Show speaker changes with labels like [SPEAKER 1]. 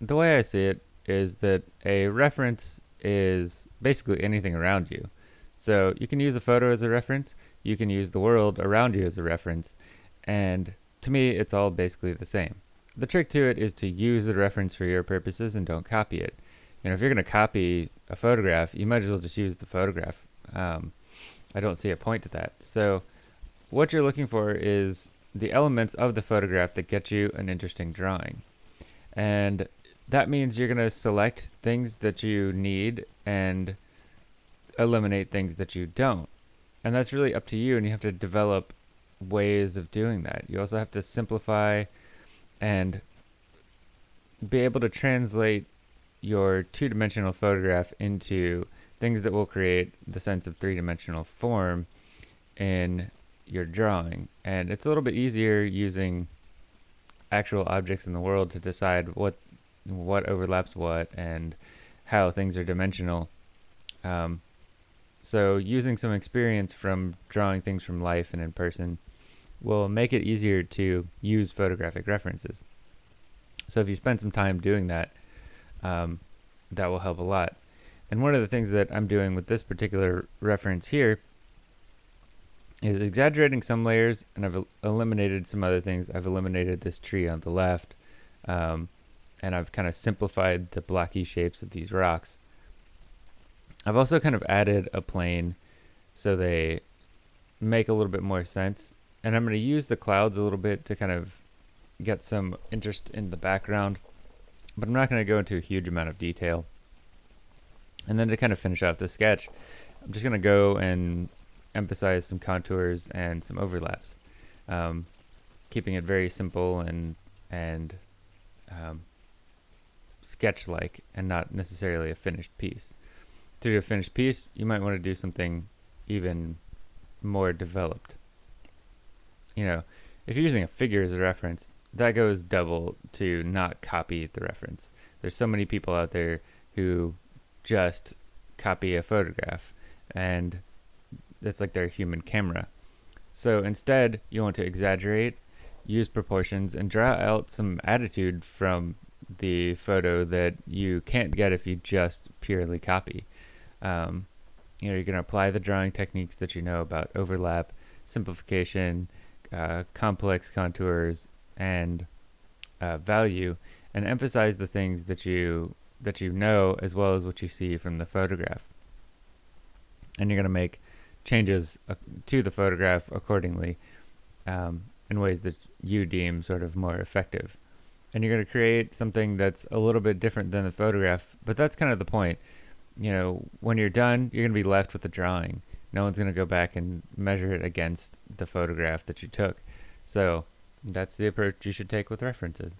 [SPEAKER 1] the way I see it is that a reference is basically anything around you. So you can use a photo as a reference, you can use the world around you as a reference, and to me, it's all basically the same. The trick to it is to use the reference for your purposes and don't copy it. You know, if you're going to copy a photograph, you might as well just use the photograph. Um, I don't see a point to that. So what you're looking for is the elements of the photograph that get you an interesting drawing. And that means you're going to select things that you need and eliminate things that you don't. And that's really up to you, and you have to develop ways of doing that. You also have to simplify and be able to translate your two-dimensional photograph into things that will create the sense of three-dimensional form in your drawing. And it's a little bit easier using actual objects in the world to decide what what overlaps what and how things are dimensional. Um, so using some experience from drawing things from life and in person will make it easier to use photographic references. So if you spend some time doing that, um, that will help a lot. And one of the things that I'm doing with this particular reference here is exaggerating some layers and I've eliminated some other things. I've eliminated this tree on the left um, and I've kind of simplified the blocky shapes of these rocks. I've also kind of added a plane so they make a little bit more sense and I'm going to use the clouds a little bit to kind of get some interest in the background but I'm not going to go into a huge amount of detail. And then to kind of finish off the sketch, I'm just going to go and emphasize some contours and some overlaps, um, keeping it very simple and and um, sketch-like and not necessarily a finished piece. To do a finished piece, you might want to do something even more developed. You know, if you're using a figure as a reference, that goes double to not copy the reference. There's so many people out there who just copy a photograph and it's like their human camera. So instead, you want to exaggerate, use proportions, and draw out some attitude from the photo that you can't get if you just purely copy. Um, you know, you're going to apply the drawing techniques that you know about overlap, simplification, uh, complex contours, and uh, value, and emphasize the things that you that you know as well as what you see from the photograph. And you're going to make changes uh, to the photograph accordingly um, in ways that you deem sort of more effective. And you're going to create something that's a little bit different than the photograph, but that's kind of the point. You know, when you're done, you're going to be left with the drawing. No one's going to go back and measure it against the photograph that you took. So that's the approach you should take with references.